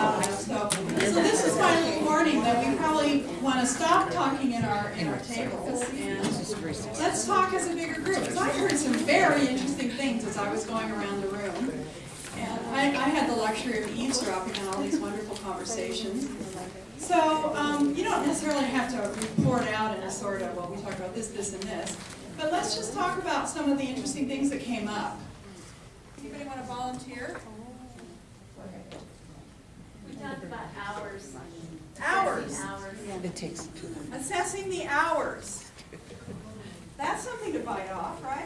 So this is my little warning that we probably want to stop talking in our, in our tables and let's talk as a bigger group. Because I heard some very interesting things as I was going around the room. And I, I had the luxury of eavesdropping on all these wonderful conversations. So, um, you don't necessarily have to report out in a sort of, well, we talked about this, this, and this. But let's just talk about some of the interesting things that came up. Anybody want to volunteer? We talked about hours. Hours. Hours. It takes two. Assessing the hours. That's something to bite off, right?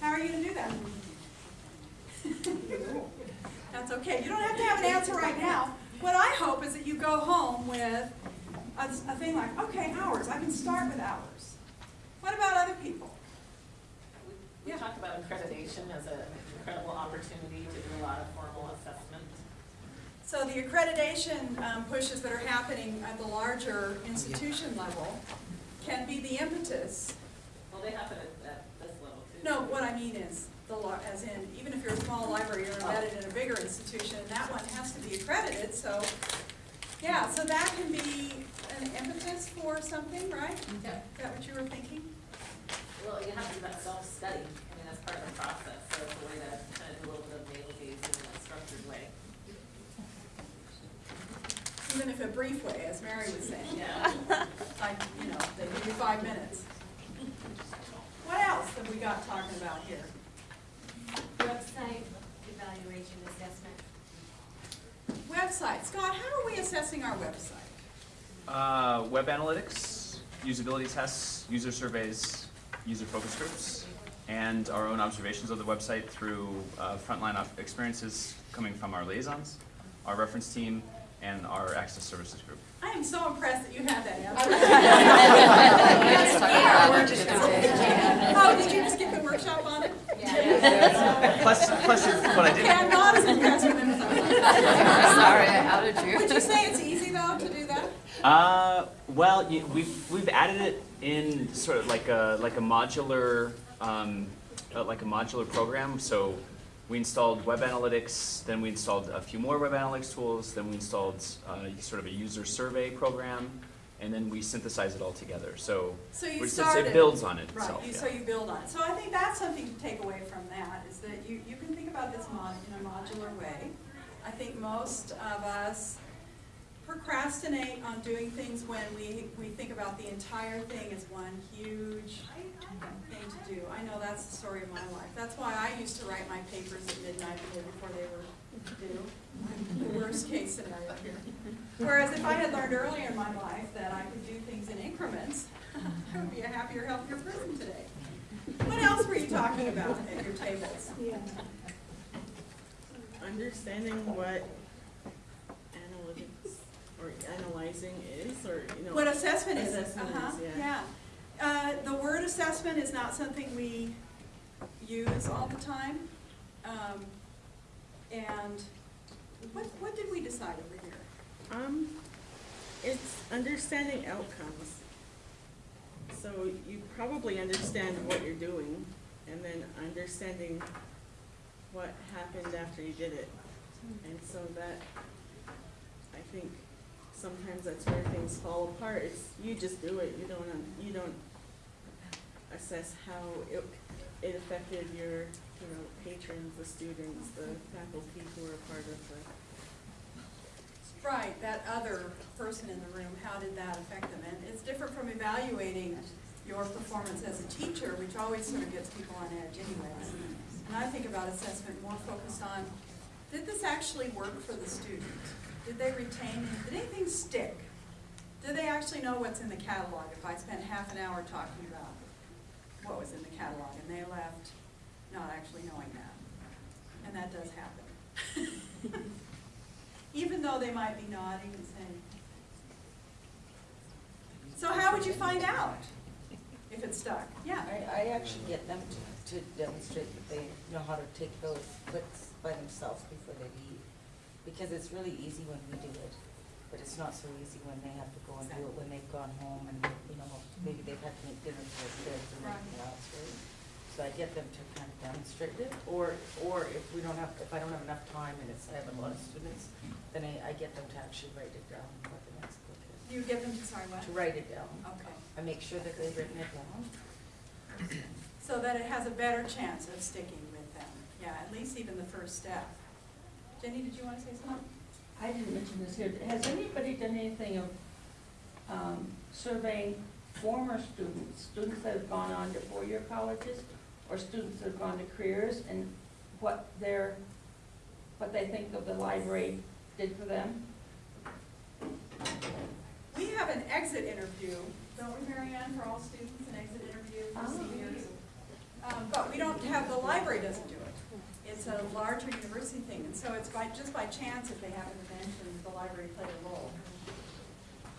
How are you gonna do that? That's okay, you don't have to have an answer right now. What I hope is that you go home with a, a thing like, okay, hours, I can start with hours. What about other people? We Yeah. talked about accreditation as an incredible opportunity to do a lot of formal assessment. So the accreditation um, pushes that are happening at the larger institution level can be the impetus Well, they happen at, at this level too. No, what I mean is, the law, as in, even if you're a small library, you're embedded in a bigger institution, and that one has to be accredited, so, yeah, so that can be an impetus for something, right? Is that what you were thinking? Well, you have to do that self-study, I mean, that's part of the process, so it's a way to kind of do a little bit of navel gazing in a structured way. Even if a brief way, as Mary was saying, Yeah. like, you know, they give you five minutes. What else have we got talking about here? Website evaluation assessment. Website, Scott, how are we assessing our website? Uh, web analytics, usability tests, user surveys, user focus groups, and our own observations of the website through uh, frontline experiences coming from our liaisons, our reference team, and our access services group. I am so impressed that you have that answer. Oh, did you just get the workshop on it? Plus, plus your- what I Okay, I'm not as impressed with him Sorry, I outed was. Would you say it's easy though to do that? uh, well, you, we've, we've added it in sort of like a, like a modular, um, uh, like a modular program, so we installed web analytics, then we installed a few more web analytics tools, then we installed, uh, sort of a user survey program, and then we synthesize it all together, so. So you started. It builds on it Right, itself, you, yeah. so you build on it. So I think that's something to take away from that, is that you, you can think about this mod, in a modular way. I think most of us procrastinate on doing things when we, we think about the entire thing as one huge thing to do. I know that's the story of my life. That's why I used to write my papers at midnight the day before they were due. The worst case scenario here. Whereas if I had learned earlier in my life that I could do things in increments, I would be a happier, healthier person today. What else were you talking about at your tables? Yeah. understanding what analytics or analyzing is, or, you know. What assessment is? Assessment is, Uh-huh, yeah. Assessment is not something we use all the time. Um, and what, what did we decide over here? Um, it's understanding outcomes. So you probably understand what you're doing, and then understanding what happened after you did it. And so that, I think, sometimes that's where things fall apart, it's, you just do it, you don't, you don't assess how it, it affected your, you know, patrons, the students, the faculty who are part of the Right, that other person in the room, how did that affect them? And it's different from evaluating your performance as a teacher, which always sort of gets people on edge anyways. And I think about assessment more focused on, did this actually work for the student? Did they retain, did anything stick? Did they actually know what's in the catalog if I spent half an hour talking what was in the catalog and they left not actually knowing that? And that does happen. even though they might be nodding and saying. So how would you find out if it stuck? Yeah, I, I actually get them to, to demonstrate that they know how to take those clicks by themselves before they leave. Because it's really easy when we do it, but it's not so easy when they have to go and do it when they've gone home and, you know, maybe they've had to make dinner for their kids and everything else, right? So I get them to kind of demonstrate it, or, or if we don't have, if I don't have enough time and it's, I have a lot of students, then I, I get them to actually write it down, what the next book is. You get them, to, sorry, what? To write it down. Okay, I make sure that they've written it down. so that it has a better chance of sticking with them, yeah, at least even the first step. Jenny, did you wanna say something? I didn't mention this here, has anybody done anything of, um, surveying former students, students that have gone on to four-year colleges, or students that have gone to careers, and what their, what they think of the library did for them? We have an exit interview, don't we, Marianne, for all students, an exit interview for Oh. seniors? Um, but we don't have, the library doesn't do it. It's a larger university thing, and so it's by, just by chance if they happen to mention the library played a role.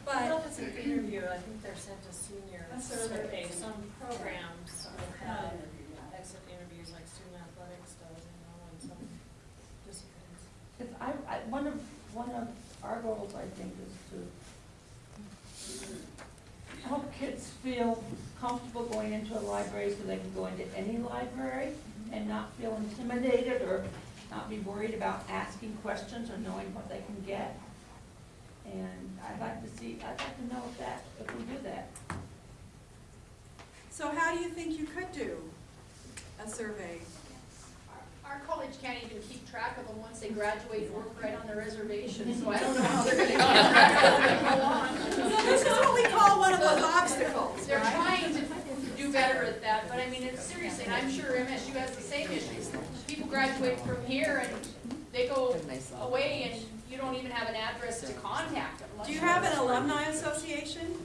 I don't know But, if it's an interview, I think they're sent a senior A survey. survey, some programs will have an um, interview, yeah. exit interviews like student athletics does, you know, and some disciplines. If I, I, one of, one of our goals, I think, is to help kids feel comfortable going into a library so they can go into any library and not feel intimidated or not be worried about asking questions or knowing what they can get. And I'd like to see, I'd like to know if that, if we do that. so how do you think you could do a survey? Our college can't even keep track of them once they graduate and work right on the reservation, so I don't know how they're gonna keep track of them go on. So this is what we call one of those obstacles, They're right? trying to do better at that, but I mean, it's seriously, and I'm sure MSU has the same issues. People graduate from here and they go away and you don't even have an address to contact them. Do you have an alumni association?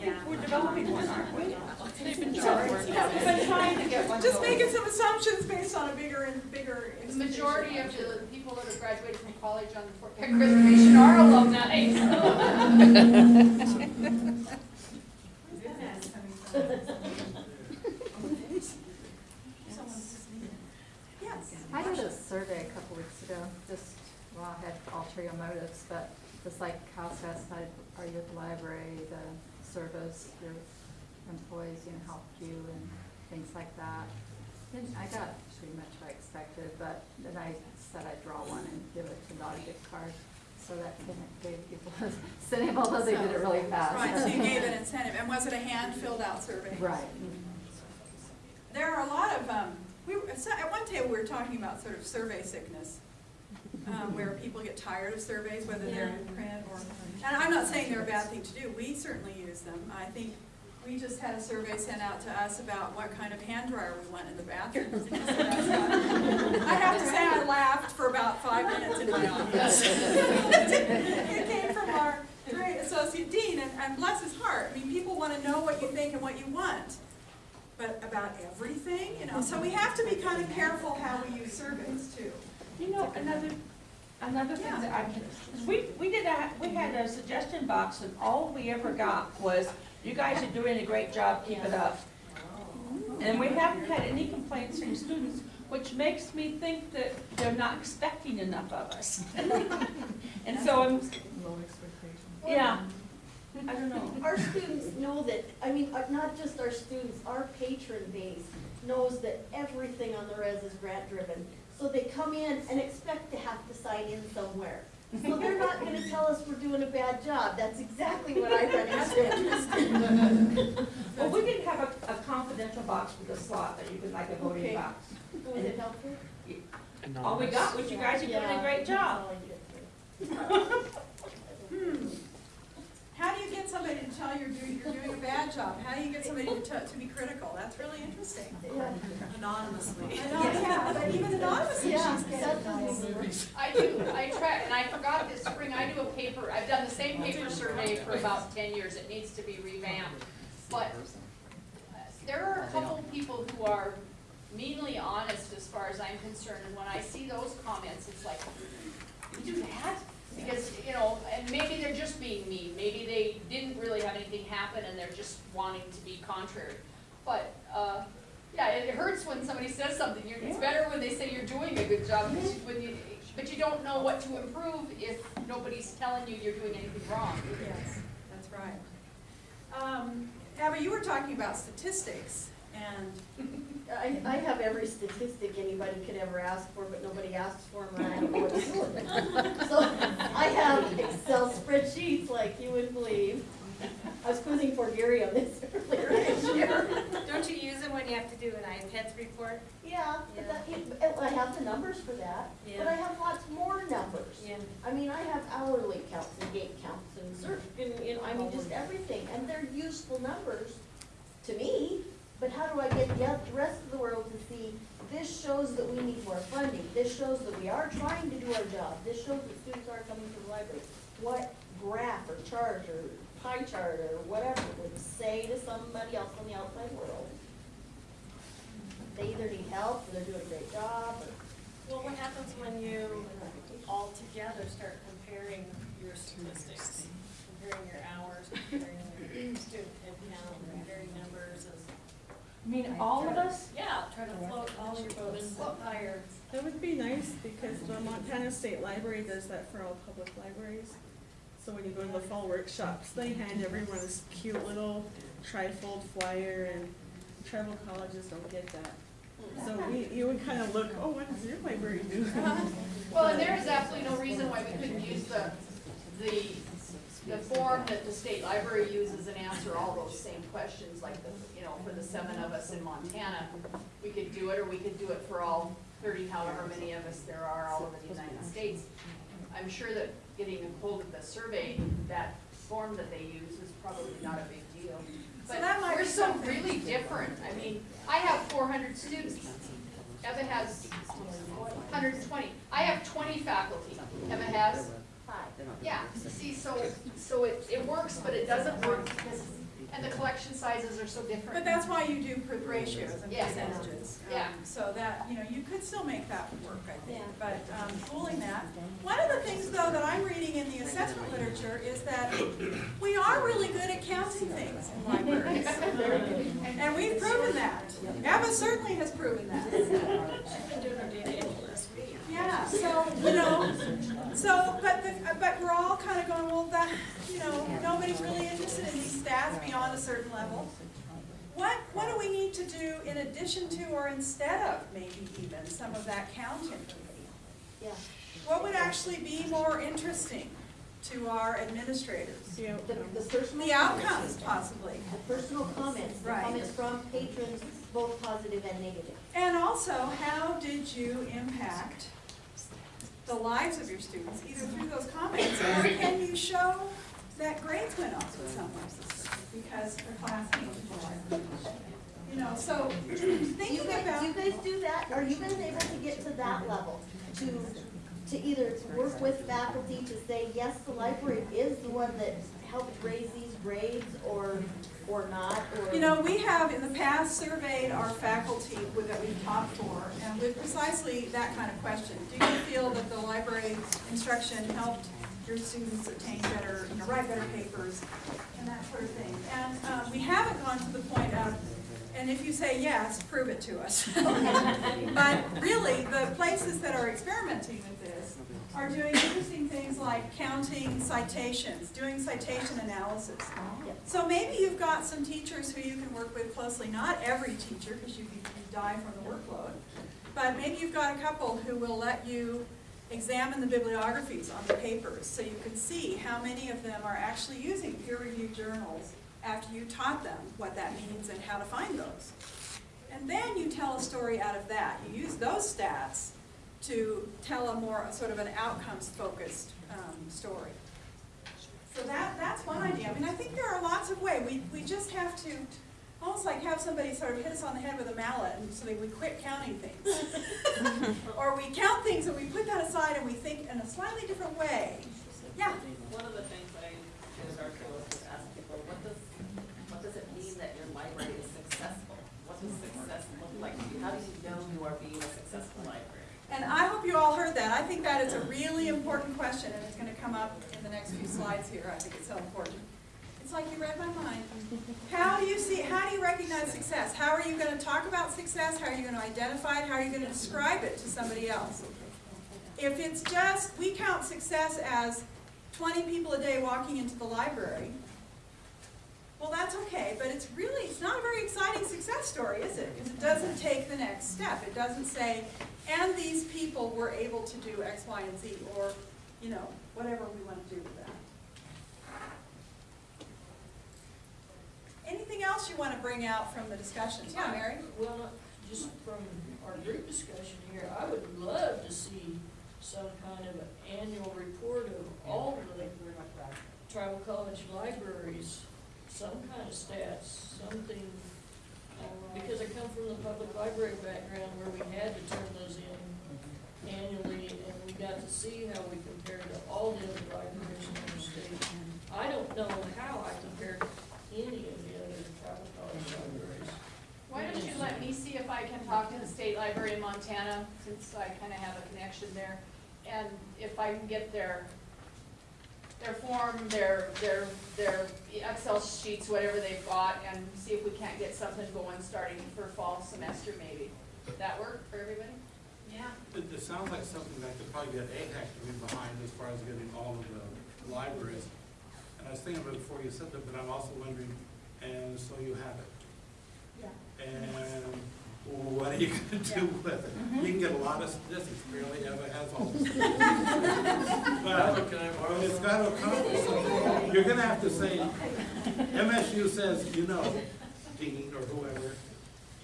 Yeah. We're developing one, aren't we? We've been trying to get one. Just making some assumptions based on a bigger and bigger The majority of the people that have graduated from college on the Fort Peck Reservation are alumni, Yes. I did a survey a couple weeks ago, just, well, I had ulterior motives, but just like how satisfied are you with the library, the service, your employees, you know, help you and things like that. And I got pretty much what I expected, but then I said I'd draw one and give it to Naughty Gift Card, so that gave people a incentive, although they did it really fast. Right, so you gave an incentive, and was it a hand-filled-out survey? Right. There are a lot of, um, we, were- so at one table, we were talking about sort of survey sickness, um, where people get tired of surveys, whether they're in print or, and I'm not saying they're a bad thing to do, we certainly use them. I think we just had a survey sent out to us about what kind of hand dryer we want in the bathrooms. I have to say, I laughed for about five minutes in my office. It came from our great associate dean, and, and bless his heart, I mean, people wanna know what you think and what you want but about everything, you know, so we have to be kind of careful how we use surveys too. You know, another, another thing Yeah. that I can, we, we did a, we had a suggestion box and all we ever got was, you guys are doing a great job, keep it up. Oh. And we haven't had any complaints from students, which makes me think that they're not expecting enough of us. And so I'm, low expectations. yeah, I don't know. Our students know that, I mean, uh, not just our students, our patron base knows that everything on the res is grant driven. So they come in and expect to have to sign in somewhere. So they're not gonna tell us we're doing a bad job. That's exactly what I run into. Well, we did have a, a confidential box with a slot that you could, like a voting Okay. box. Was it helpful? All we got was you guys are doing a great job. that's all I get. Hmm. How do you get somebody to tell you're doing, you're doing a bad job? How do you get somebody to, to be critical? That's really interesting. Yeah. Anonymously. I yeah, but even anonymously, Yeah, she's getting nice. I do, I try, and I forgot this spring, I do a paper, I've done the same paper survey for about ten years, it needs to be revamped. But there are a couple people who are meanly honest as far as I'm concerned, and when I see those comments, it's like, you do that? Because, you know, and maybe they're just being mean, maybe they didn't really have anything happen and they're just wanting to be contrary. But, uh, yeah, it hurts when somebody says something, you're, it's better when they say you're doing a good job, because when you, but you don't know what to improve if nobody's telling you you're doing anything wrong. Yes, that's right. Um, Abby, you were talking about statistics, and I, I have every statistic anybody could ever ask for, but nobody asks for them, and I don't know what to do with them. So, I have Excel spreadsheets like you wouldn't believe. I was quizzing for Gary on this earlier this year. Don't you use them when you have to do an IPEDS report? Yeah, but that, I have the numbers for that, but I have lots more numbers. Yeah. I mean, I have hourly counts and gate counts and cert, and, you know, I mean, just everything, and they're useful numbers to me, but how do I get the, rest of the world to see, this shows that we need more funding, this shows that we are trying to do our job, this shows that students are coming to the library. What graph or chart or pie chart or whatever would say to somebody else on the outside world, they either need help, or they're doing a great job, Well, what happens when you all together start comparing your statistics? Comparing your hours, comparing your student count, comparing numbers. I mean, all of us? Yeah, try to float all your boats up higher. That would be nice, because the Montana State Library does that for all public libraries. So when you go to the fall workshops, they hand everyone this cute little trifold flyer, and tribal colleges don't get that. So we, you would kind of look, oh, what does your library do? Well, and there is absolutely no reason why we couldn't use the, the, the form that the state library uses and answer all those same questions, like the, you know, for the seven of us in Montana. We could do it, or we could do it for all thirty, however many of us there are all over the United States. I'm sure that getting a hold of the survey, that form that they use is probably not a big deal. So But that might we're so really different. I mean, I have four hundred students. Eva has hundred and twenty. I have twenty faculty. Eva has five. yeah, see, so, so it, it works, but it doesn't work because, and the collection sizes are so different. But that's why you do per- ratios and Yeah. percentages. um, Yeah. So that, you know, you could still make that work, I think, Yeah. but, um, pooling that. One of the things, though, that I'm reading in the assessment literature is that we are really good at counting things in libraries. And we've proven that. Eva certainly has proven that. Been doing our data entry last week. Yeah, so, you know, so, but, the- but we're all kind of going, well, that, you know, nobody's really interested in these stats beyond a certain level. What, what do we need to do in addition to or instead of maybe even some of that counting? Yeah, What would actually be more interesting to our administrators? The the, the personal. The outcomes possibly. The personal comments, the Right. comments from patrons, both positive and negative. And also, how did you impact the lives of your students, either through those comments, or can you show that grades went up in some ways because the class came? You know, so Do you thinking guys, about, do you guys do that? Are you guys able to get to that level? To, to either work with faculty to say, yes, the library is the one that helped raise these grades, or, or not, or? you know, we have in the past surveyed our faculty with- that we've taught for, and with precisely that kind of question. Do you feel that the library instruction helped your students obtain better, you know, write better papers, and that sort of thing? And, um, we haven't gone to the point of, and if you say yes, prove it to us. But really, the places that are experimenting are doing interesting things like counting citations, doing citation analysis. Oh, so maybe you've got some teachers who you can work with closely, not every teacher, because you you die from the workload. But maybe you've got a couple who will let you examine the bibliographies on the papers, so you can see how many of them are actually using peer-reviewed journals after you taught them what that means and how to find those. And then you tell a story out of that. You use those stats to tell a more, sort of an outcomes-focused um, story. So that, that's one idea. I mean, I think there are lots of ways. We, we just have to, almost like have somebody sort of hit us on the head with a mallet and so that we quit counting things. Or we count things and we put that aside and we think in a slightly different way. Yeah, One of the things I did at Archeo was to ask people, what does, what does it mean that your library is successful? What does success look like to you? How do you know you are being a successful library? and I hope you all heard that. I think that is a really important question and it's gonna come up in the next few slides here. I think it's so important. It's like you read my mind. How do you see, how do you recognize success? How are you gonna talk about success? How are you gonna identify it? How are you gonna describe it to somebody else? If it's just, we count success as twenty people a day walking into the library, that's okay, but it's really, it's not a very exciting success story, is it? Because it doesn't take the next step. It doesn't say, and these people were able to do X, Y, and Z, or, you know, whatever we want to do with that. Anything else you want to bring out from the discussions? Yeah, Mary? Well, just from our group discussion here, I would love to see some kind of an annual report of all the tribal college libraries, some kind of stats, something. Uh, because I come from the public library background where we had to turn those in annually, and we got to see how we compared to all the other libraries in the state. I don't know how I compared to any of the other tribal college libraries. Why don't you let me see if I can talk to the state library in Montana, since I kinda have a connection there, and if I can get their, their form, their, their, their Excel sheets, whatever they've got, and see if we can't get something going starting for fall semester maybe. Would that work for everybody? Yeah. It, it sounds like something that could probably get AIHEC to be behind as far as getting all of the libraries. And I was thinking about it before you said that, but I'm also wondering, and so you have it. Yeah. And what are you gonna do with it? Mm-hmm. You can get a lot of statistics, barely ever has all the statistics. But it's gotta accomplish something. You're gonna have to say, MSU says, you know, Dean or whoever,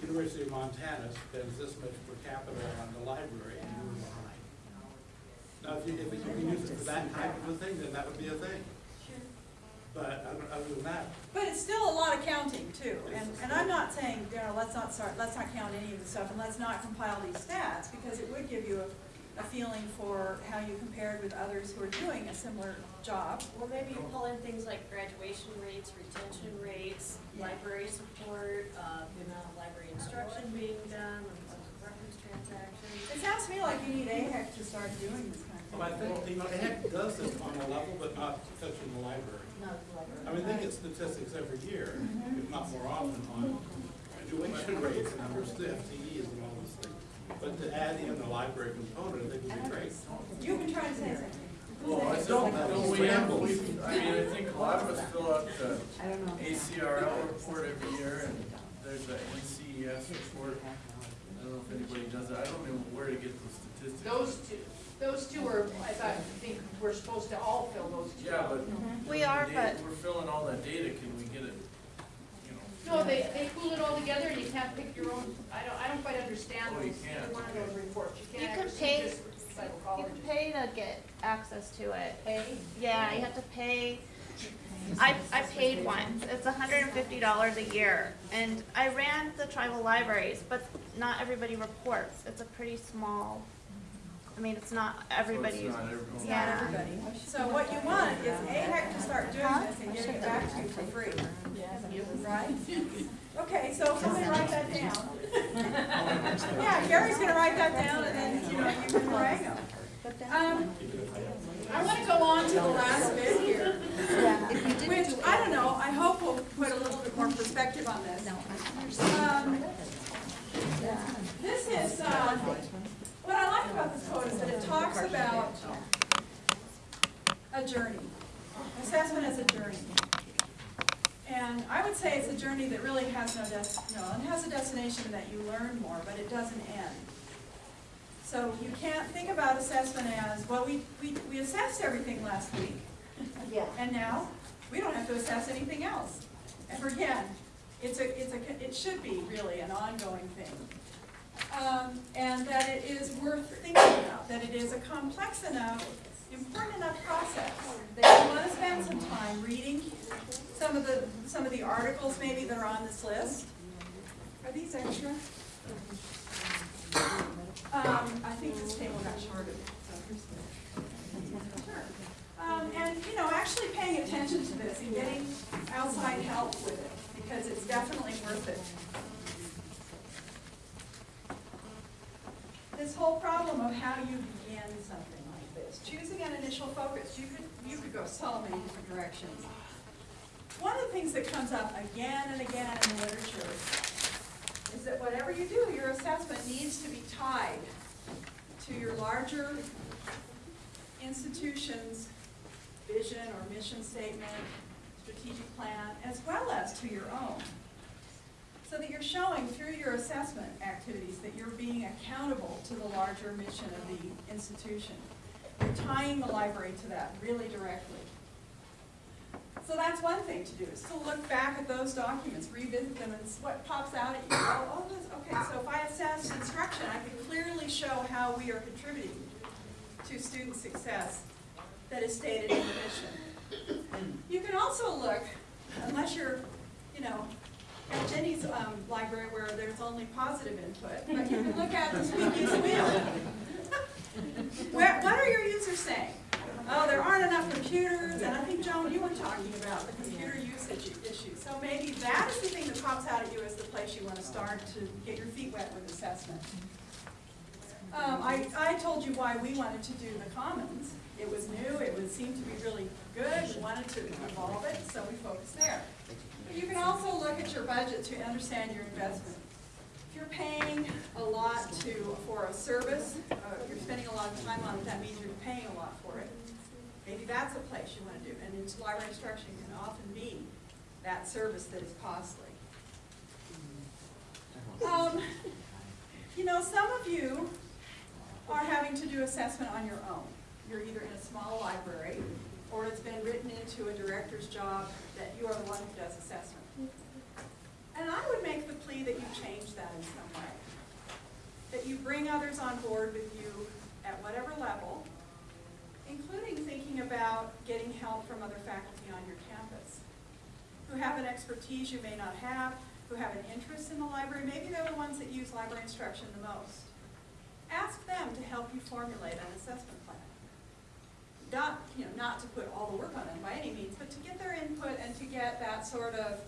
University of Montana spends this much per capita on the library, and you're behind. Now, if you, if you can use it for that type of a thing, then that would be a thing. But other, other than that, But it's still a lot of counting too, and, and I'm not saying, you know, let's not start, let's not count any of the stuff, and let's not compile these stats, because it would give you a, a feeling for how you compared with others who are doing a similar job. Well, maybe you pull in things like graduation rates, retention rates, Yeah. library support, uh, the amount of library instruction being done, the number of reference transactions. It sounds to me like you need AIHEC to start doing this kind of thing. well, I think, you know, AIHEC does this on a level, but not touching the library. I mean, they get statistics every year, mm-hmm. if not more often, on graduation rates and numbers of FTEs and all those things. But to add in the library component, I think would be great. You've been trying to say something. Well, I don't, don't we have, we, I mean, I think a lot of us fill out the ACRL report every year, and there's a NCES report. I don't know if anybody does it, I don't know where to get those statistics. Those two, those two are, I thought, I think we're supposed to all fill those two Yeah, out. but. We the are, data- but- We're filling all that data, can we get it, you know? No, they, they pool it all together and you can't pick your own, I don't, I don't quite understand Oh, you those, can't, one of those reports. You You can't can actually pay- just You colleges. can pay to get access to it. Pay? Yeah, you have to pay. I, I paid once. It's hundred and fifty dollars a year. And I ran the tribal libraries, but not everybody reports. It's a pretty small, I mean, it's not So everybody. it's not everyone. Yeah. Everybody. So what you want is AIHEC to start doing this and getting it back to you for free. Right? Okay, so somebody write that down. Yeah, Gary's gonna write that down and then, you know, you can harangue him. Um, I wanna go on to the last bit here, which, I don't know, I hope will put a little bit more perspective on this. Um, This is, uh, what I like about this code is that it talks about a journey, assessment is a journey. And I would say it's a journey that really has no no, it has a destination that you learn more, but it doesn't end. So you can't think about assessment as, well, we, we, we assessed everything last week, Yeah. and now we don't have to assess anything else. Ever again, it's a, it's a, it should be really an ongoing thing. Um, and that it is worth thinking about, that it is a complex enough, important enough process. That you wanna spend some time reading some of the, some of the articles maybe that are on this list. Are these extra? Um, I think this table got shorted, so. Sure. Um, and, you know, actually paying attention to this and getting outside help with it, because it's definitely worth it. This whole problem of how you begin something choosing an initial focus, you could, you could go so many different directions. One of the things that comes up again and again in the literature is that whatever you do, your assessment needs to be tied to your larger institution's vision or mission statement, strategic plan, as well as to your own. So that you're showing through your assessment activities that you're being accountable to the larger mission of the institution. Tying the library to that really directly. So that's one thing to do, is to look back at those documents, revisit them, and what pops out at you. Oh, oh, this, okay, so if I assess instruction, I can clearly show how we are contributing to student success that is stated in the mission. You can also look, unless you're, you know, at Jenny's um, library where there's only positive input, but you can look at the squeaky wheel. Where, what are your users saying? Oh, there aren't enough computers, and I think, Joan, you were talking about the computer usage issue. So maybe that is the thing that pops out at you as the place you want to start to get your feet wet with assessment. Um, I, I told you why we wanted to do the commons. It was new, it would seem to be really good, we wanted to evolve it, so we focused there. But you can also look at your budget to understand your investment. You're paying a lot to, for a service, uh, you're spending a lot of time on it, that means you're paying a lot for it. Maybe that's a place you want to do, and library instruction can often be that service that is costly. Um, you know, some of you are having to do assessment on your own. You're either in a small library, or it's been written into a director's job that you are the one who does assessment. And I would make the plea that you change that in some way. That you bring others on board with you at whatever level, including thinking about getting help from other faculty on your campus who have an expertise you may not have, who have an interest in the library. Maybe they're the ones that use library instruction the most. Ask them to help you formulate an assessment plan. Not, you know, not to put all the work on them by any means, but to get their input and to get that sort of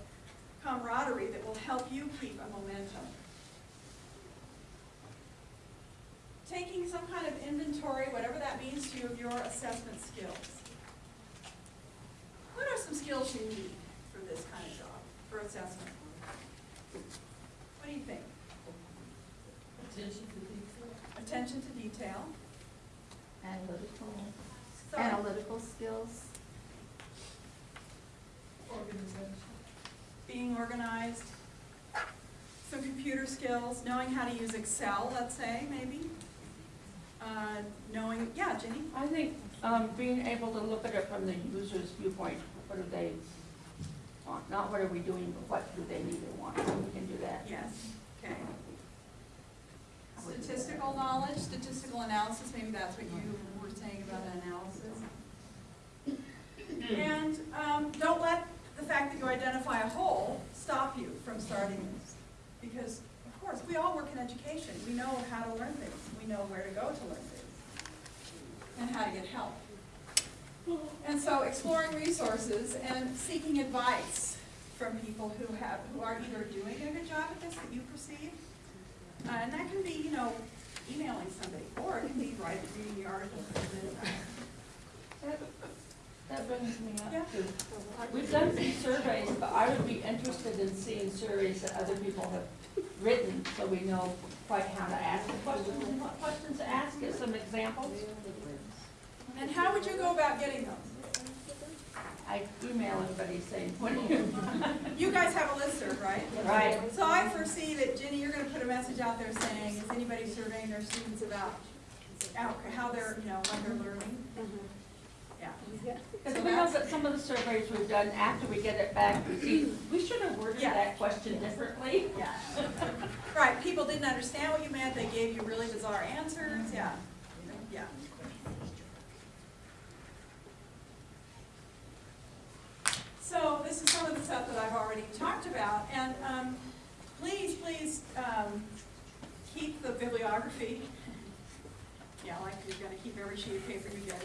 camaraderie that will help you keep a momentum. Taking some kind of inventory, whatever that means to you, of your assessment skills. What are some skills you need for this kind of job, for assessment? What do you think? Attention to detail. Attention to detail, Analytical, So- analytical skills, Organization. Being organized, some computer skills, knowing how to use Excel, let's say, maybe. Uh, knowing, yeah, Jenny? I think, um, being able to look at it from the user's viewpoint, what do they want? Not what are we doing, but what do they need or want, so we can do that. Yes, okay. Statistical knowledge, statistical analysis, maybe that's what you were saying about analysis. And um, don't let the fact that you identify a hole stop you from starting this. Because, of course, we all work in education. We know how to learn things. We know where to go to learn things. And how to get help. And so exploring resources and seeking advice from people who have, who are either doing a good job at this that you perceive, uh, and that can be, you know, emailing somebody, or it can be writing, reading the article. That- That brings me Yeah. up to, we've done some surveys, but I would be interested in seeing surveys that other people have written, so we know quite how to ask the questions and what questions to ask, get some examples. And how would you go about getting those? I email everybody saying, what do you? You guys have a listserv, right? Right. So I foresee that, Jenny, you're gonna put a message out there saying, is anybody surveying their students about how how they're, you know, what they're learning? Mm-hmm. Yeah. Because we know that some of the surveys we've done, after we get it back, we see, we should have worded Yeah. that question differently. Yeah. Right, people didn't understand what you meant, they gave you really bizarre answers, yeah, yeah. So this is some of the stuff that I've already talked about, and, um, please, please, um, keep the bibliography. Yeah, like you're gonna keep every sheet of paper you get.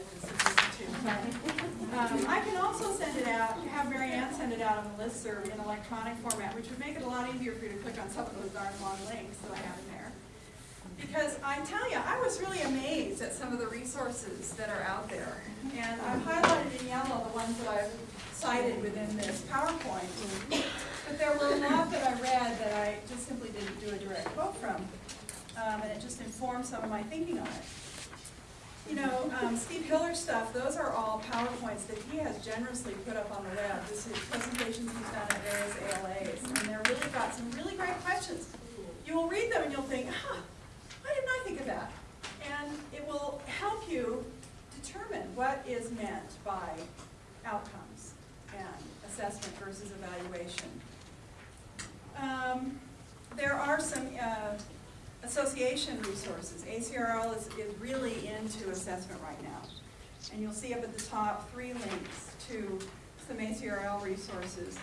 Um, I can also send it out, have Mary Ann send it out on the listserv in electronic format, which would make it a lot easier for you to click on some of those darn long links that I have in there. Because I tell you, I was really amazed at some of the resources that are out there. And I've highlighted in yellow the ones that I've cited within this PowerPoint. But there were a lot that I read that I just simply didn't do a direct quote from. Um, and it just informed some of my thinking on it. You know, um, Steve Hiller's stuff, those are all PowerPoints that he has generously put up on the web. This is presentations he's done at various ALAs, and they're really got some really great questions. You will read them and you'll think, huh, why didn't I think of that? And it will help you determine what is meant by outcomes and assessment versus evaluation. Um, there are some uh, association resources. ACRL is, is really into assessment right now. And you'll see up at the top three links to some ACRL resources.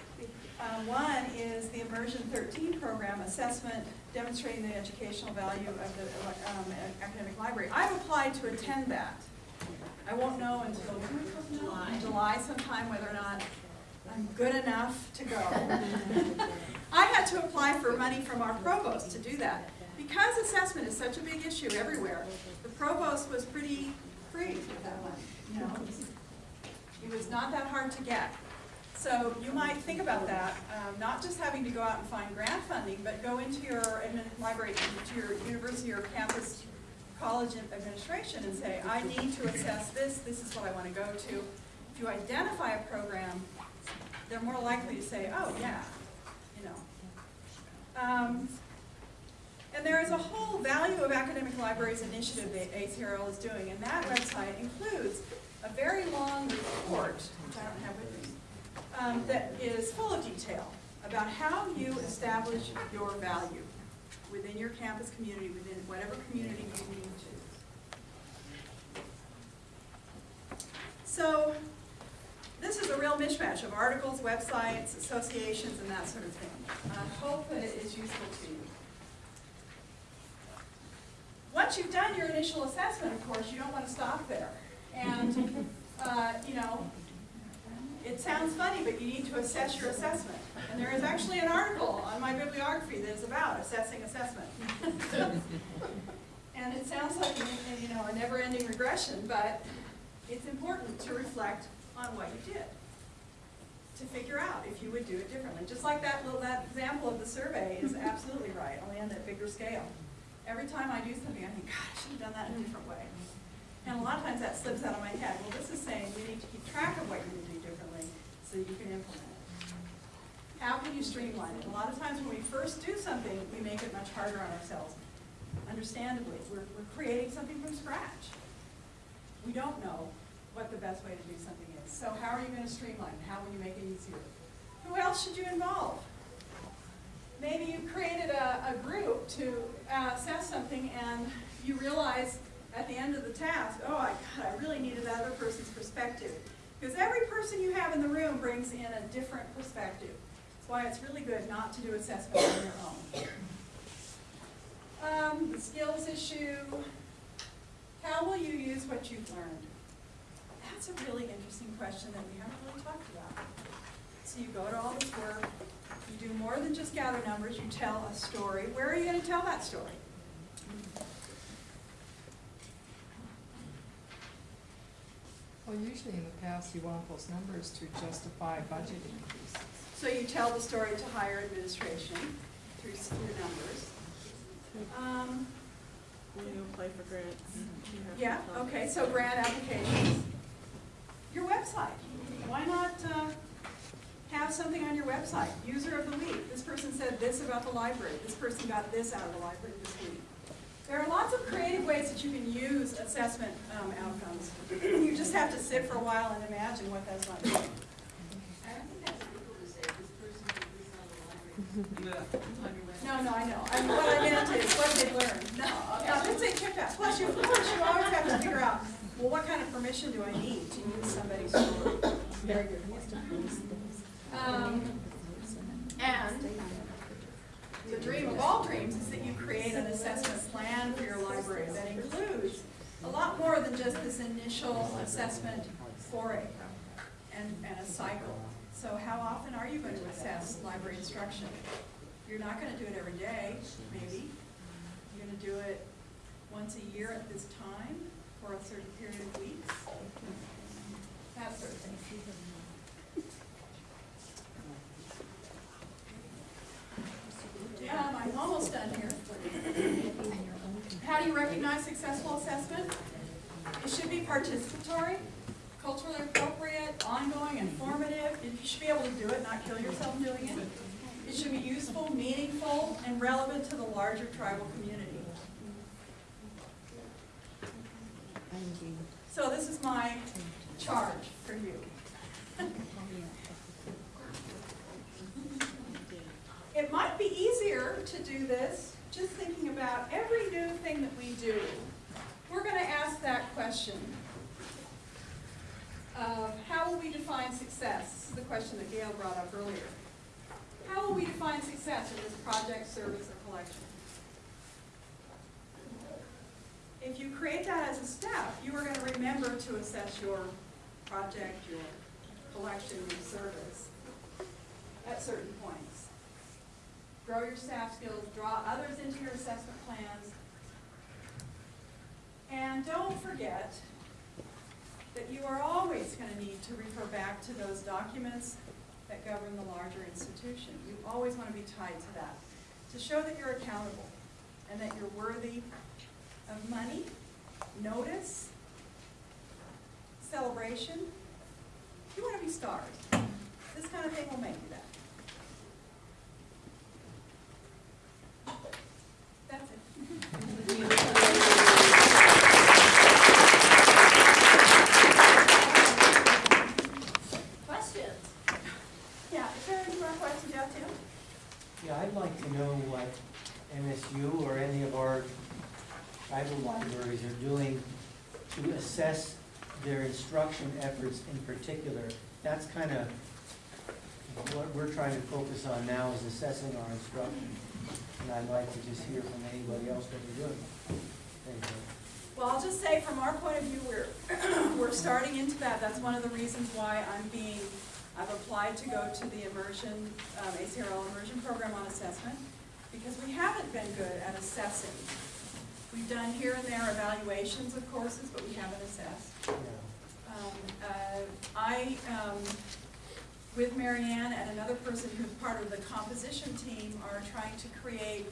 Um, one is the Immersion 13 program, Assessment Demonstrating the Educational Value of the um, Academic Library. I've applied to attend that. I won't know until July, July sometime whether or not I'm good enough to go. I had to apply for money from our provost to do that. Because assessment is such a big issue everywhere, the provost was pretty free with that you know. It was not that hard to get. So you might think about that, um, not just having to go out and find grant funding, but go into your library, to your university or campus college administration and say, I need to assess this, this is what I want to go to. If you identify a program, they're more likely to say, oh, yeah, you know. Um, and there is a whole Value of Academic Libraries initiative that ACRL is doing, and that website includes a very long report, which I don't have with me, um, that is full of detail about how you establish your value within your campus community, within whatever community you need to. So, this is a real mishmash of articles, websites, associations, and that sort of thing. I hope it is useful to you. Once you've done your initial assessment, of course, you don't want to stop there. And, uh, you know, it sounds funny, but you need to assess your assessment. And there is actually an article on my bibliography that is about assessing assessment. and it sounds like, you know, a never-ending regression, but it's important to reflect on what you did to figure out if you would do it differently. Just like that little that example of the survey is absolutely right, only on that bigger scale. Every time I do something, I think, God, I should have done that in a different way. And a lot of times that slips out of my head. Well, this is saying we need to keep track of what you do differently so you can implement it. How can you streamline it? A lot of times when we first do something, we make it much harder on ourselves. Understandably, we're, we're creating something from scratch. We don't know what the best way to do something is. So how are you going to streamline? It? How will you make it easier? Who else should you involve? Maybe you created a, a group to uh, assess something and you realize at the end of the task, oh, I, God, I really needed that other person's perspective. Because every person you have in the room brings in a different perspective. That's why it's really good not to do assessment on your own. Um, the skills issue, how will you use what you've learned? That's a really interesting question that we haven't really talked about. So you go to all this work, you do more than just gather numbers, you tell a story. Where are you going to tell that story? Well, usually in the past, you want those numbers to justify budget increases. So you tell the story to higher administration through, through numbers. Um, When you apply for grants. you have yeah, okay, so grant applications. Your website, why not, uh, have something on your website? User of the week, this person said this about the library, this person got this out of the library this week. There are lots of creative ways that you can use assessment um, outcomes. you just have to sit for a while and imagine what that's like. I think that's equal to say this person can use out of the library. No, no, I know. I mean, what I meant is what they learned. No, no, didn't say kick that. Plus, you, of course, you always have to figure out, well, what kind of permission do I need to use somebody's story? Very good. Um, and the dream of all dreams is that you create an assessment plan for your library that includes a lot more than just this initial assessment foray and, and a cycle. So how often are you going to assess library instruction? You're not going to do it every day, maybe. You're going to do it once a year at this time for a certain period of weeks. That sort of thing. Um, I'm almost done here. How do you recognize successful assessment? It should be participatory, culturally appropriate, ongoing, informative. You should be able to do it, not kill yourself doing it. It should be useful, meaningful, and relevant to the larger tribal community. So this is my charge for you. It might be easier to do this just thinking about every new thing that we do. We're going to ask that question of how will we define success? This is the question that Gail brought up earlier. How will we define success in this project, service, or collection? If you create that as a step, you are going to remember to assess your project, your collection, your service at certain points. Grow your staff skills, draw others into your assessment plans. And don't forget that you are always going to need to refer back to those documents that govern the larger institution. You always want to be tied to that, to show that you're accountable and that you're worthy of money, notice, celebration. You want to be stars. This kind of thing will make you that. That's it. Questions? Yeah, is there any more questions out there? Yeah, I'd like to know what MSU or any of our tribal libraries are doing to assess their instruction efforts in particular. That's kind of what we're trying to focus on now is assessing our instruction. And I'd like to just hear from anybody else what they're doing. Well, I'll just say, from our point of view, we're, we're starting into that. That's one of the reasons why I'm being, I've applied to go to the immersion, um, ACRL immersion program on assessment, because we haven't been good at assessing. We've done here and there evaluations of courses, but we haven't assessed. I, um, with Marianne and another person who's part of the composition team, are trying to create,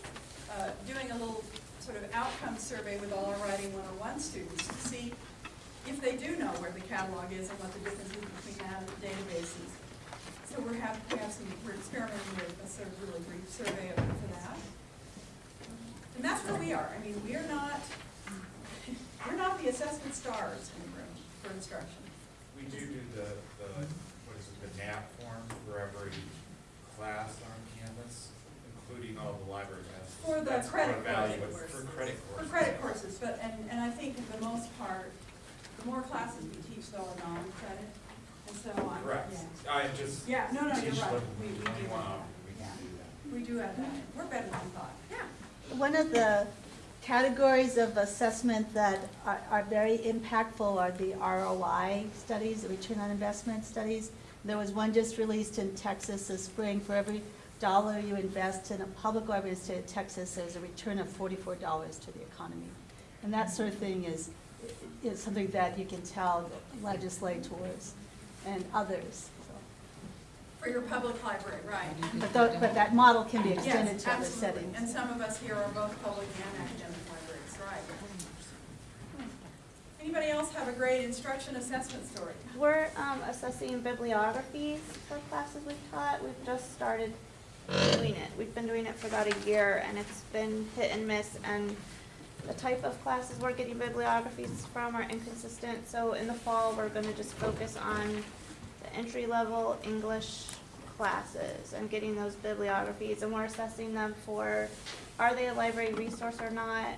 uh, doing a little sort of outcome survey with all our Writing 101 students to see if they do know where the catalog is and what the difference is between that and the databases. So we're have, we have some, we're experimenting with a sort of really brief survey for that. And that's where we are. I mean, we are not, we're not the assessment stars in the room for instruction. We do do the, the, mhm. what is it, the NAP form for every class on campus, including all the library tests. For the That's credit evaluate- courses. For credit For courses. credit courses, but, and, and I think for the most part, the more classes we teach though are non-credit, and so on. Correct. yeah. I just. Yeah, no, no, you're teach right. them We- we do twenty-one have that. We can do that. We do have that, we're better than we thought. Yeah. One of the categories of assessment that are, are very impactful are the ROI studies, the return on investment studies. There was one just released in Texas this spring. For every dollar you invest in a public library in the state of Texas, there's a return of forty-four dollars to the economy. And that sort of thing is, is something that you can tell legislators and others. For your public library, right. But tho- but that model can be extended Yes, to other absolutely. settings. And some of us here are both public and academic libraries, right. Anybody else have a great instruction assessment story? We're um, assessing bibliographies for classes we've taught. We've just started doing it. We've been doing it for about a year, and it's been hit and miss. And the type of classes we're getting bibliographies from are inconsistent. So in the fall, we're going to just focus on the entry-level English classes and getting those bibliographies. And we're assessing them for, are they a library resource or not?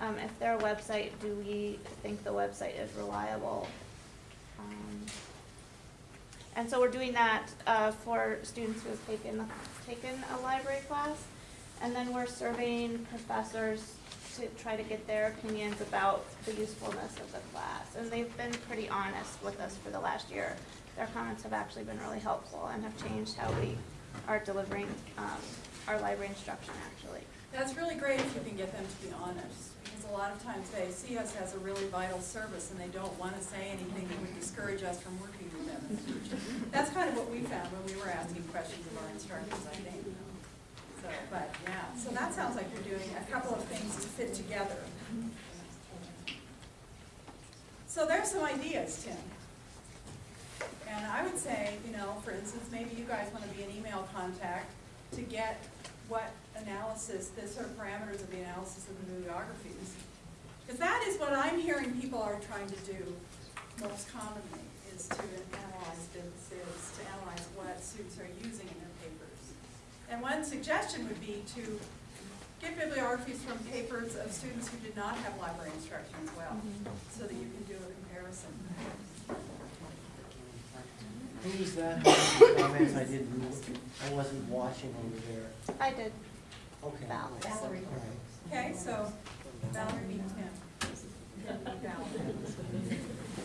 Um, if they're a website, do we think the website is reliable? Um, And so we're doing that, uh, for students who have taken, taken a library class. And then we're surveying professors to try to get their opinions about the usefulness of the class. And they've been pretty honest with us for the last year. Their comments have actually been really helpful and have changed how we are delivering, um, our library instruction, actually. That's really great if you can get them to be honest, because a lot of times they see us as a really vital service and they don't want to say anything that would discourage us from working with them in the future. That's kind of what we found when we were asking questions of our instructors, I think. So, but, yeah, so that sounds like you're doing a couple of things to fit together. So there's some ideas, Tim. And I would say, you know, for instance, maybe you guys wanna be an email contact to get what analysis, the sort of parameters of the analysis of the bibliographies. Because that is what I'm hearing people are trying to do most commonly, is to analyze businesses, to analyze what students are using in their papers. And one suggestion would be to get bibliographies from papers of students who did not have library instruction as well, mm-hmm. so that you can do a comparison. Who was that, comments I didn't, I wasn't watching over there. I did. Okay. Val. All right. Okay, so Valerie beat Tim.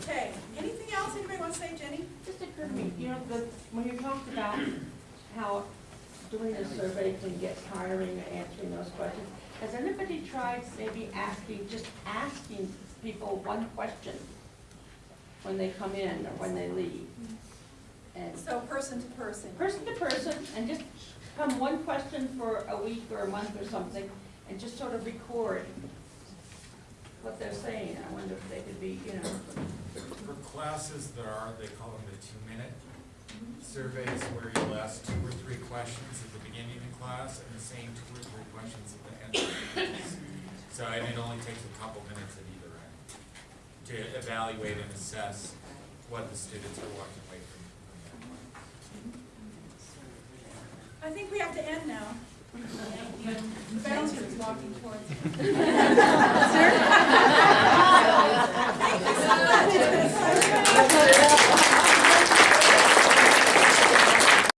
Okay, anything else anybody want to say, Jenny? Just occurred to me, you know, the, when you talked about how doing a survey can get tiring or answering those questions, has anybody tried maybe asking, just asking people one question when they come in or when they leave? Mm-hmm. And So person to person. person to person, and just come one question for a week or a month or something, and just sort of record what they're saying. I wonder if they could be, you know, For classes that are, they call them the two-minute mm-hmm. surveys, where you'll ask two or three questions at the beginning of the class and the same two or three questions at the end of the class. So, and it only takes a couple minutes at either end to evaluate and assess what the students are walking I think we have to end now. The bouncer is walking towards Sir? Thank you so much.